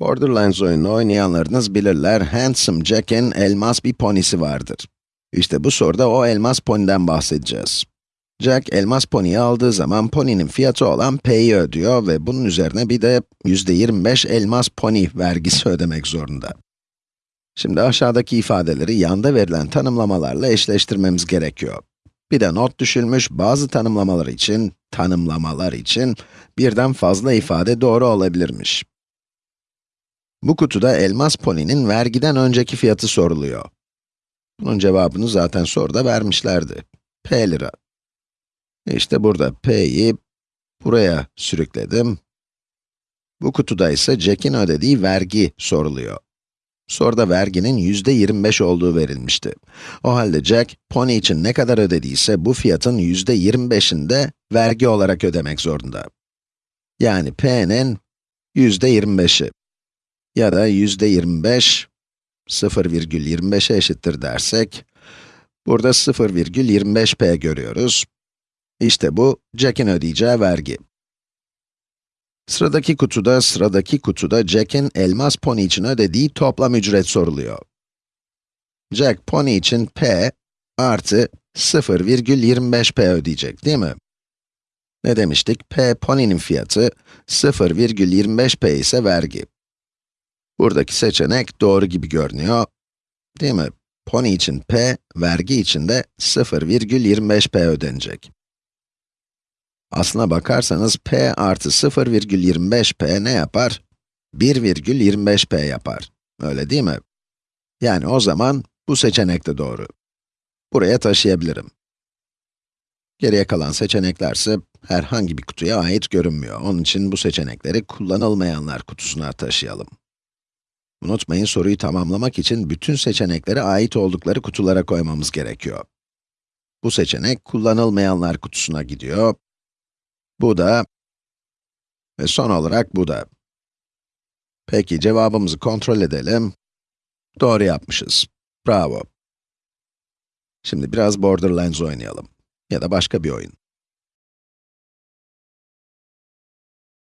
Borderlands oyununu oynayanlarınız bilirler, Handsome Jack'in elmas bir ponisi vardır. İşte bu soruda o elmas poniden bahsedeceğiz. Jack, elmas poniyi aldığı zaman poninin fiyatı olan P'yi ödüyor ve bunun üzerine bir de %25 elmas pony vergisi ödemek zorunda. Şimdi aşağıdaki ifadeleri yanda verilen tanımlamalarla eşleştirmemiz gerekiyor. Bir de not düşülmüş bazı tanımlamalar için, tanımlamalar için birden fazla ifade doğru olabilirmiş. Bu kutuda elmas poninin vergiden önceki fiyatı soruluyor. Bunun cevabını zaten soruda vermişlerdi. P lira. İşte burada P'yi buraya sürükledim. Bu kutuda ise Jack'in ödediği vergi soruluyor. Soruda verginin yüzde 25 olduğu verilmişti. O halde Jack, pony için ne kadar ödediyse bu fiyatın yüzde 25'ini de vergi olarak ödemek zorunda. Yani P'nin yüzde 25'i ya da yüzde 25 0,25'e eşittir dersek, burada 0,25p görüyoruz. İşte bu, Jack'in ödeyeceği vergi. Sıradaki kutuda, sıradaki kutuda Jack'in elmas pony için ödediği toplam ücret soruluyor. Jack, pony için p artı 0,25p ödeyecek, değil mi? Ne demiştik? p, pony'nin fiyatı, 0,25p ise vergi. Buradaki seçenek doğru gibi görünüyor, değil mi? Pony için p, vergi için de 0,25p ödenecek. Aslına bakarsanız p artı 0,25p ne yapar? 1,25p yapar. Öyle değil mi? Yani o zaman bu seçenek de doğru. Buraya taşıyabilirim. Geriye kalan seçeneklerse herhangi bir kutuya ait görünmüyor. Onun için bu seçenekleri kullanılmayanlar kutusuna taşıyalım. Unutmayın soruyu tamamlamak için bütün seçeneklere ait oldukları kutulara koymamız gerekiyor. Bu seçenek kullanılmayanlar kutusuna gidiyor. Bu da ve son olarak bu da. Peki cevabımızı kontrol edelim. Doğru yapmışız. Bravo. Şimdi biraz Borderlands oynayalım. Ya da başka bir oyun.